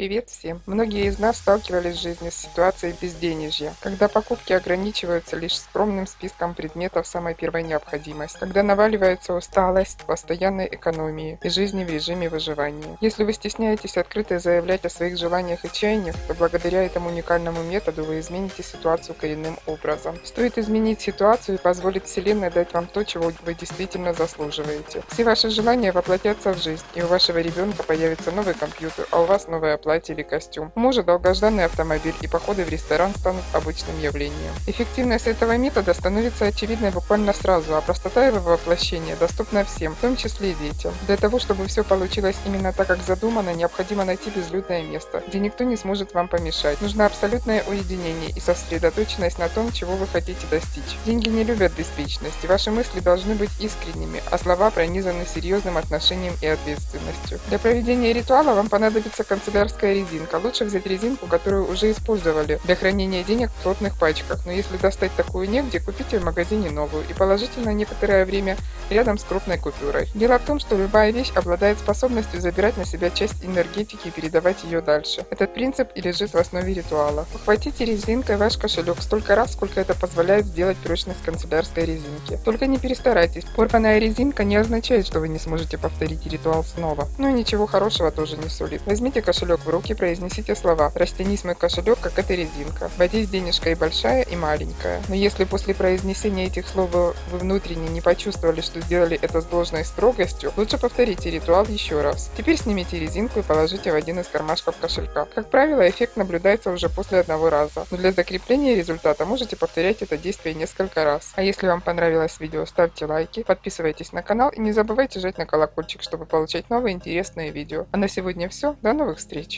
Привет всем! Многие из нас сталкивались в жизни с ситуацией безденежья, когда покупки ограничиваются лишь скромным списком предметов самой первой необходимости, когда наваливается усталость, постоянной экономии и жизни в режиме выживания. Если вы стесняетесь открыто заявлять о своих желаниях и чаяниях, то благодаря этому уникальному методу вы измените ситуацию коренным образом. Стоит изменить ситуацию и позволить Вселенной дать вам то, чего вы действительно заслуживаете. Все ваши желания воплотятся в жизнь, и у вашего ребенка появится новый компьютер, а у вас новая платье платье или костюм. У мужа долгожданный автомобиль и походы в ресторан станут обычным явлением. Эффективность этого метода становится очевидной буквально сразу, а простота его воплощения доступна всем, в том числе и детям. Для того, чтобы все получилось именно так, как задумано, необходимо найти безлюдное место, где никто не сможет вам помешать. Нужно абсолютное уединение и сосредоточенность на том, чего вы хотите достичь. Деньги не любят беспечность, и ваши мысли должны быть искренними, а слова пронизаны серьезным отношением и ответственностью. Для проведения ритуала вам понадобится канцелярская пластиковая резинка. Лучше взять резинку, которую уже использовали для хранения денег в плотных пачках. Но если достать такую негде, купите в магазине новую и положите на некоторое время рядом с крупной купюрой. Дело в том, что любая вещь обладает способностью забирать на себя часть энергетики и передавать ее дальше. Этот принцип и лежит в основе ритуала. Ухватите резинкой ваш кошелек столько раз, сколько это позволяет сделать прочность канцелярской резинки. Только не перестарайтесь. Порванная резинка не означает, что вы не сможете повторить ритуал снова. Ну и ничего хорошего тоже не сулит. Возьмите в руки произнесите слова «Растянись мой кошелек, как эта резинка». Водись денежка и большая, и маленькая. Но если после произнесения этих слов вы внутренне не почувствовали, что сделали это с должной строгостью, лучше повторите ритуал еще раз. Теперь снимите резинку и положите в один из кармашков кошелька. Как правило, эффект наблюдается уже после одного раза. Но для закрепления результата можете повторять это действие несколько раз. А если вам понравилось видео, ставьте лайки, подписывайтесь на канал и не забывайте жать на колокольчик, чтобы получать новые интересные видео. А на сегодня все. До новых встреч!